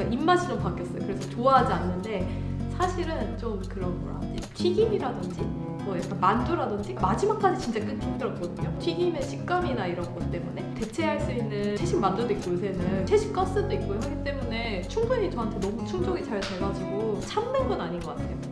그러니까 입맛이 좀 바뀌었어요. 그래서 좋아하지 않는데 사실은 좀 그런 뭐라 하지 튀김이라든지 뭐 약간 만두라든지 마지막까지 진짜 끊기 힘들었거든요. 튀김의 식감이나 이런 것 때문에 대체할 수 있는 채식 만두도 있고 요새는 채식 가스도 있고 하기 때문에 충분히 저한테 너무 충족이 잘 돼가지고 참는 건 아닌 것 같아요.